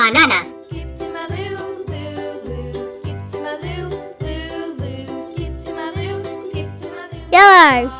banana. Yellow.